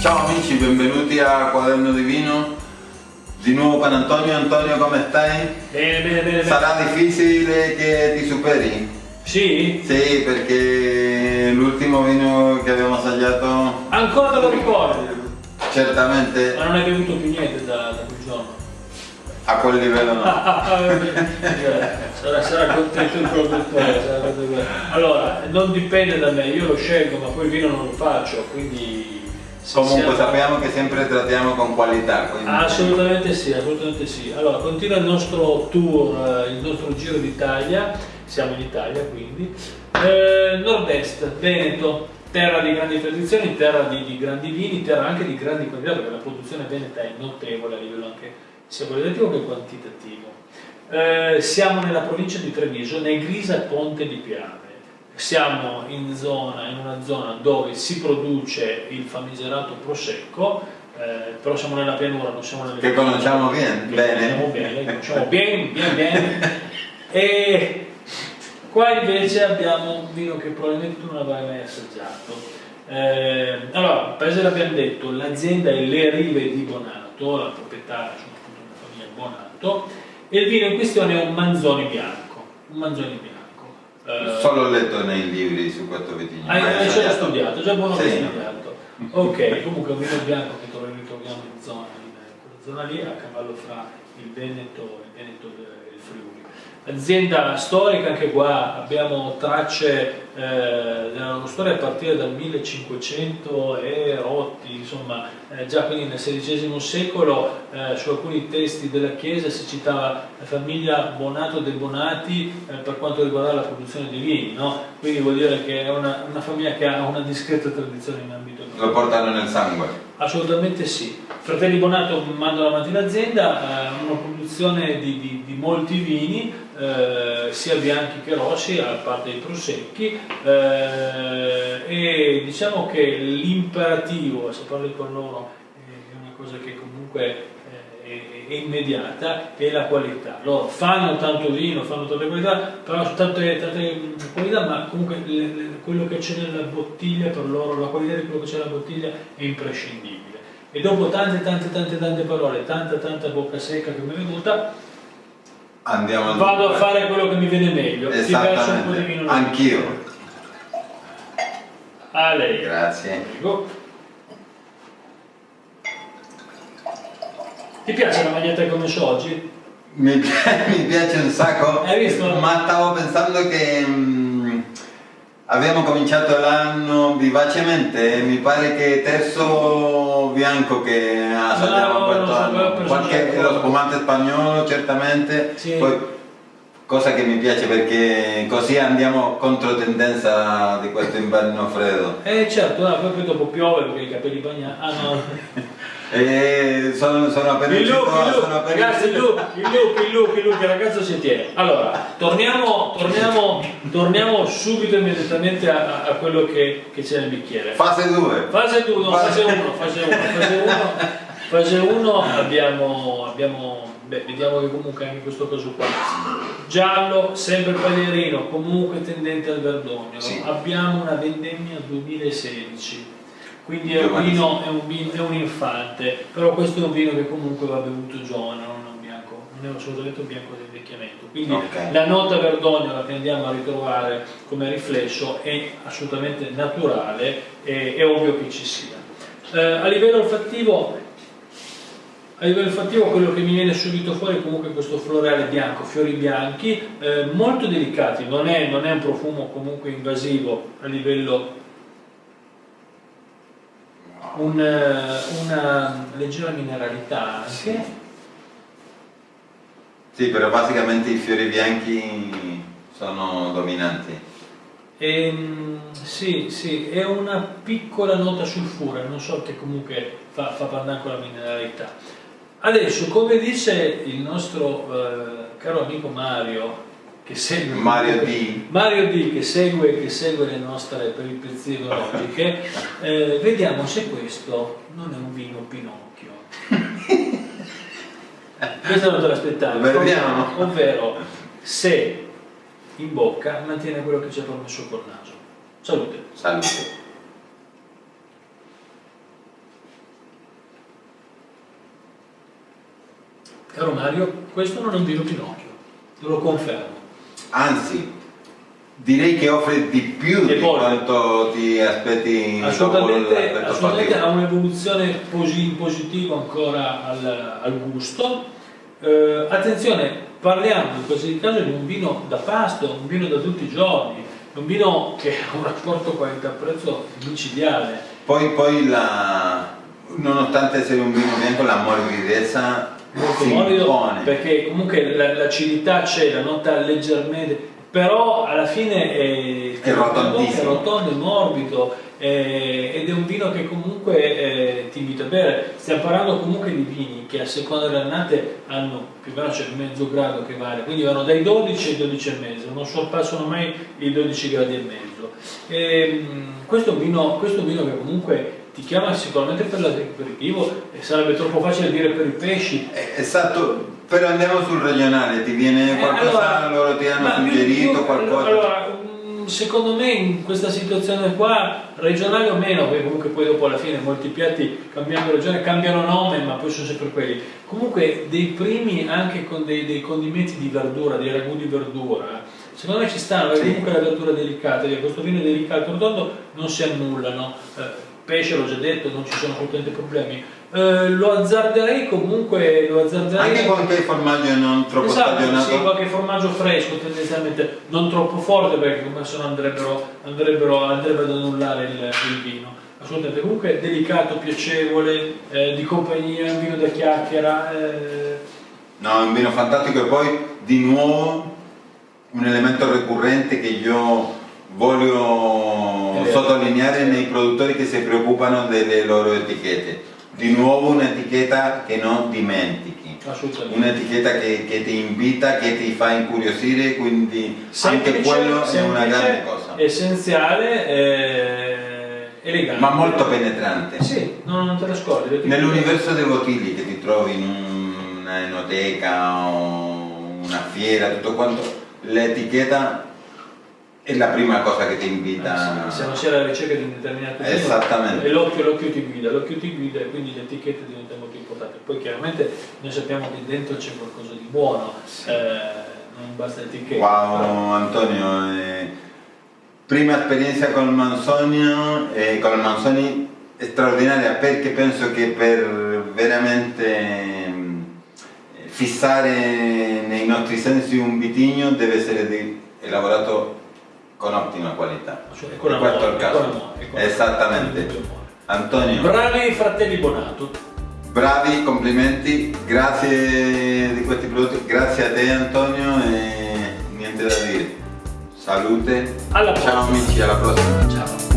Ciao amici, benvenuti a Quaderno di Vino. Di nuovo con Antonio. Antonio, come stai? Bene, bene, bene. Sarà difficile che ti superi? Sì? Sì, perché l'ultimo vino che abbiamo assaggiato... Ancora te lo ricordi? Certamente... Ma non hai bevuto più niente da, da quel giorno? A quel livello no. sarà, sarà, contento il produttore. Allora, non dipende da me, io lo scelgo, ma poi il vino non lo faccio, quindi... Comunque sappiamo che sempre trattiamo con qualità. Quindi... Assolutamente sì, assolutamente sì. Allora, continua il nostro tour, il nostro giro d'Italia, siamo in Italia quindi. Eh, Nord-est, Veneto, terra di grandi tradizioni, terra di, di, grandi vini, terra anche di grandi qualità, perché la produzione veneta è notevole a livello anche sia qualitativo che quantitativo. Eh, siamo nella provincia di Treviso, Negrisa e Ponte di Piave. Siamo in, zona, in una zona dove si produce il famigerato prosecco, eh, però siamo nella pianura, non siamo nelle Che conosciamo bene, bene. Conosciamo bene, conosciamo bene, bene, bene. E qua invece abbiamo un vino che probabilmente tu non avrai mai assaggiato. Eh, allora, paese l'abbiamo detto, l'azienda è Le Rive di Bonato, la proprietà Bonato e il vino in questione è un Manzoni bianco, un Manzoni bianco. Eh, Solo letto nei libri su questo vitigno. Hai, hai già studiato, già buono sì. studiato. Ok, comunque un vino bianco che ritroviamo in zona, in quella zona lì, a cavallo fra il Veneto, il Veneto e il Friuli azienda storica, anche qua abbiamo tracce eh, della loro storia a partire dal 1500 e insomma eh, già quindi nel XVI secolo eh, su alcuni testi della Chiesa si citava la famiglia Bonato dei Bonati eh, per quanto riguarda la produzione di vini, no? quindi vuol dire che è una, una, famiglia che ha una discreta tradizione in ambito. Lo portano nel sangue? Assolutamente sì. Fratelli Bonato mandano avanti l'azienda, eh, una produzione di, di, di molti vini, eh, sia bianchi che rossi, a parte i prosecchi, eh, e diciamo che l'imperativo, se parli con loro, è una cosa che comunque eh, è, immediata, è la qualità. Loro fanno tanto vino, fanno tante qualità, però tante, tante qualità, ma comunque le, le, quello che c'è nella bottiglia per loro, la qualità di quello che c'è nella bottiglia è imprescindibile. E dopo tante tante tante tante parole, tanta tanta bocca secca che mi è venuta, Andiamo Vado a fare quello che mi viene meglio. Ti piace un po' di vino? Anch'io. A lei. Grazie. Prego. Ti piace la maglietta che ho messo oggi? Mi, mi piace un sacco. Hai visto? Ma stavo pensando che... Mh, Abbiamo cominciato l'anno vivacemente, mi pare che terzo bianco che assaggiamo no, questo anno, Qualche, lo spumante spagnolo certamente, sì. poi, cosa che mi piace perché così andiamo contro tendenza di questo inverno freddo. Eh certo, no, poi dopo piove perché i capelli bagnati, ah no. E sono, sono appena il look, il look, sono ragazzi, il look, il look, il look, il look, il ragazzo si tiene. Allora, torniamo, torniamo, torniamo subito immediatamente a, a quello che, che c'è nel bicchiere. Fase 2. Fase 2, no, fase 1, fase 1, fase 1. Fase 1 abbiamo, abbiamo beh, vediamo che comunque anche questo caso qua giallo, sempre paglierino, comunque tendente al verdogno. Sì. Abbiamo una vendemmia 2016 quindi è un, vino, è, un vino, è un infante, però questo è un vino che comunque va bevuto giovane, non è un bianco, non è assolutamente un bianco di invecchiamento. Quindi okay. la nota verdognola che andiamo a ritrovare come riflesso è assolutamente naturale e è ovvio che ci sia. Eh, a livello olfattivo a livello olfattivo quello che mi viene subito fuori è comunque questo floreale bianco, fiori bianchi, eh, molto delicati, non è, non è, un profumo comunque invasivo a livello un, eh, una leggera mineralità anche. Sì. sì, però basicamente i fiori bianchi sono dominanti. Ehm, sì, sì, è una piccola nota sulfura, non so che comunque fa, fa parlare con la mineralità. Adesso, come dice il nostro eh, caro amico Mario, che segue, Mario D. Mario D che, segue, che segue, le nostre peripezie enologiche, eh, vediamo se questo non è un vino Pinocchio. questo non te l'aspettavo. Vediamo. ovvero se in bocca mantiene quello che c'è promesso col naso. Salute. Salute. Caro Mario, questo non è un vino Pinocchio, te lo confermo. Anzi, direi che offre di più E di poi- quanto ti aspetti Assolutamente, assolutamente ha un'evoluzione in positivo ancora al, al gusto. Eh, attenzione, parliamo in questo caso di un vino da pasto, un vino da tutti i giorni, un vino che ha un rapporto qualità-prezzo micidiale. Poi, poi la, nonostante essere un vino bianco, la morbidezza molto si morbido impone. perché comunque la- l'acidità c'è, la nota leggermente, però alla fine è, È rotondissimo. è rotondo, è morbido eh, ed è un vino che comunque eh, ti invita a bere. Stiamo parlando comunque di vini che a seconda delle annate hanno più o meno c'è il mezzo grado che vale, quindi vanno dai 12 ai 12 e mezzo, non sorpassano mai i 12 gradi e mezzo. Ehm, questo, è un vino, questo è un vino che comunque ti chiama sicuramente per l'aperitivo e sarebbe troppo facile dire per i pesci, Eh, Esatto, però andiamo sul regionale, ti viene eh, qualcosa, allora, loro ti hanno suggerito più- qualcosa? Allora, mm, secondo me in questa situazione qua, regionale o meno, perché comunque poi dopo alla fine molti piatti cambiando regione cambiano nome, ma poi sono sempre quelli. Comunque dei primi anche con dei, dei condimenti di verdura, dei ragù di verdura, secondo me ci stanno, perché Sì. comunque la verdura è delicata, perché questo vino è delicato rotondo non si annullano. Eh, pesce l'ho già detto, non ci sono assolutamente problemi. Eh, lo azzarderei comunque, lo azzarderei Anche qualche formaggio non troppo Esatto, stagionato? sì, qualche formaggio fresco tendenzialmente, non troppo forte perché come se no andrebbero, andrebbero, andrebbe ad annullare il, il vino. Assolutamente, comunque delicato, piacevole, eh, di compagnia, un vino da chiacchiera. eh, No, è un vino fantastico e poi di nuovo un elemento ricorrente che io voglio vero. sottolineare nei produttori che si preoccupano delle loro etichette. Di nuovo un'etichetta che non dimentichi, un'etichetta che, che ti invita, che ti fa incuriosire, quindi Semplice, anche quello è una grande cosa. Essenziale, eh, elegante. Ma molto penetrante. Sì, no, non te lo scordi. Nell'universo dei bottigli che ti trovi in una enoteca o una fiera, tutto quanto, l'etichetta è la prima cosa che ti invita. Eh, sì, se non si è alla ricerca di un determinato Esattamente. e l'occhio, ti guida, l'occhio ti guida e quindi l'etichetta diventa molto importante. Poi chiaramente noi sappiamo che dentro c'è qualcosa di buono, eh, non basta l'etichetta. Wow Antonio, eh, prima esperienza con il Manzonio, eh, con il Manzoni straordinaria perché penso che per veramente ehm, fissare nei nostri sensi un vitigno deve essere elaborato con ottima qualità. Cioè, con amore, questo è il con caso. amore, con Esattamente. amore. Antonio, Bravi fratelli Bonato. bravi, complimenti, grazie di questi prodotti, grazie a te Antonio e niente da dire. Salute, Alla ciao prossima. amici, alla prossima. Ciao.